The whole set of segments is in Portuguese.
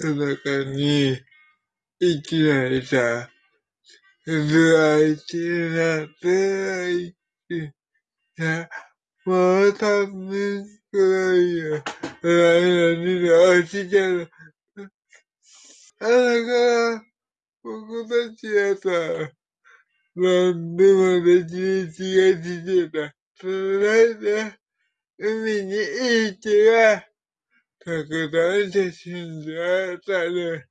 中に生きないさ、ずあきな、ずいきな、もう三分くらいよ。に々落ちちゃう。あらか、僕たちはさ、何でもできる気がしてた。それで、海に行きや。Gıda ötesinde tane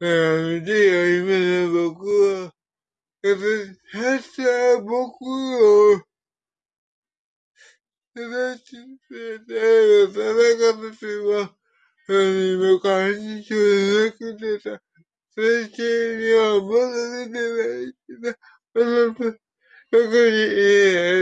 önemli yayınına bakıyor. Evet, her şeye bakıyor. Evet, evet, sana kapatıyor. Yani mekanik çözmek üzere. Sen şey yapmadın demek. Bana bakın iyi.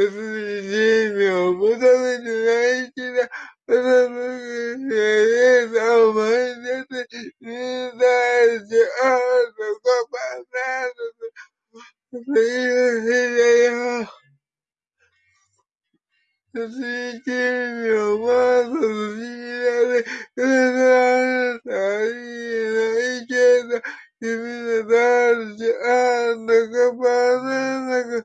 эпидемию, потому что я тебя, потому что я сам, это не знаете, а что понравится, Святению, Ману, Святению, Святению, Святению, Святению, Святению, Святению, Святению,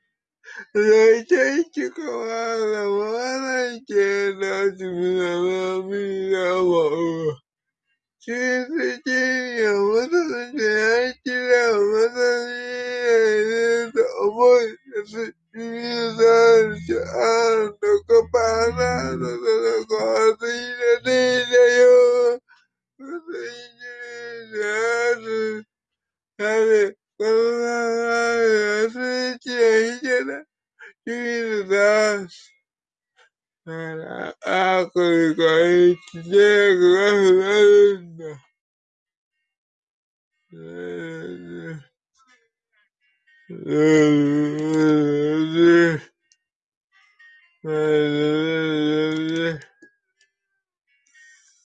Gente, com a bola que nós viramos Que se tinha muito que da mata de muito divisante ando comparado da cozinha dele eu cozinha de que sabe como é assim Kirjana, Jesus. Acolgoitlegoranda. Uh,